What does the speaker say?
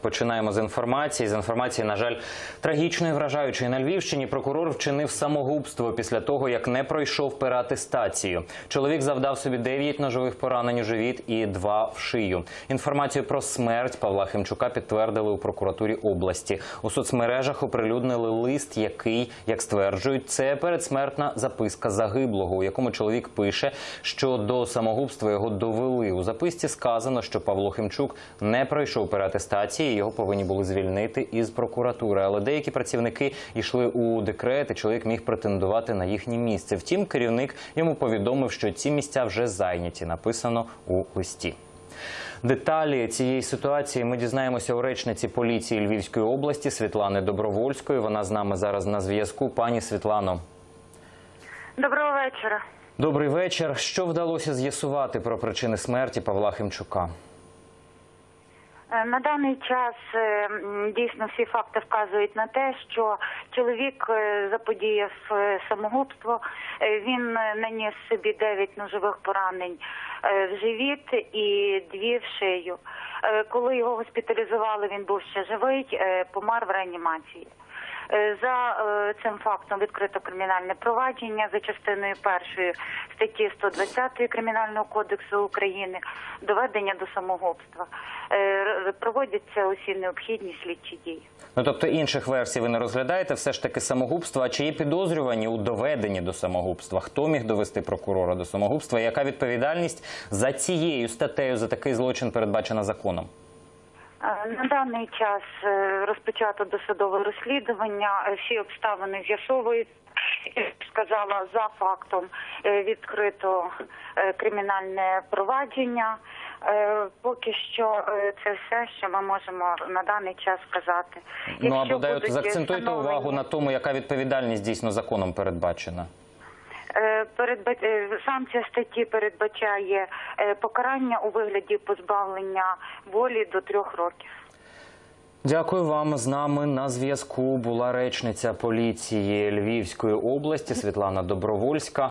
Починаємо з інформації. З інформації, на жаль, трагічної вражаючої на Львівщині прокурор вчинив самогубство після того, як не пройшов ператестацію. Чоловік завдав собі 9 ножових поранень у живіт і 2 в шию. Інформацію про смерть Павла Химчука підтвердили у прокуратурі області. У соцмережах оприлюднили лист, який, як стверджують, це передсмертна записка загиблого, у якому чоловік пише, що до самогубства його довели. У записці сказано, що Павло Химчук не пройшов переатестації, його повинні були звільнити із прокуратури. Але деякі працівники йшли у декрет, і чоловік міг претендувати на їхнє місце. Втім, керівник йому повідомив, що ці місця вже зайняті. Написано у листі. Деталі цієї ситуації ми дізнаємося у речниці поліції Львівської області Світлани Добровольської. Вона з нами зараз на зв'язку. Пані Світлано, Доброго вечора. добрий вечір. Що вдалося з'ясувати про причини смерті Павла Химчука? Е, На даний час е, дійсно всі факти вказують на те, що чоловік е, заподіяв самогубство. Він наніс собі 9 ножових поранень в живіт і дві в шию. Коли його госпіталізували, він був ще живий, помер в реанімації. Е, За е, цим фактом відкрито кримінальне провадження за частиною першої статті 120 Кримінального кодексу України доведення до самогубства. Е, Проводяться усі необхідні слідчі дії. Ну тобто інших версій ви не розглядаєте, все ж таки самогубство. А чи є підозрювані у доведенні до самогубства? Хто міг довести прокурора до самогубства? Яка відповідальність за цією статтею за такий злочин передбачена законом? Е, На даний час е, розпочато досудове розслідування. Е, Всі обставини з'ясовують. Сказала за фактом відкрито кримінальне провадження. Поки що це все, що ми можемо на даний час сказати. ну Якщо або дай от будуть заакцентуйте встановлені- увагу на тому, яка відповідальність дійсно законом передбачена. Е, е, Санкція статті передбачає е, покарання у вигляді позбавлення волі до трьох років. Дякую вам. З нами на зв'язку була речниця поліції Львівської області Світлана Добровольська.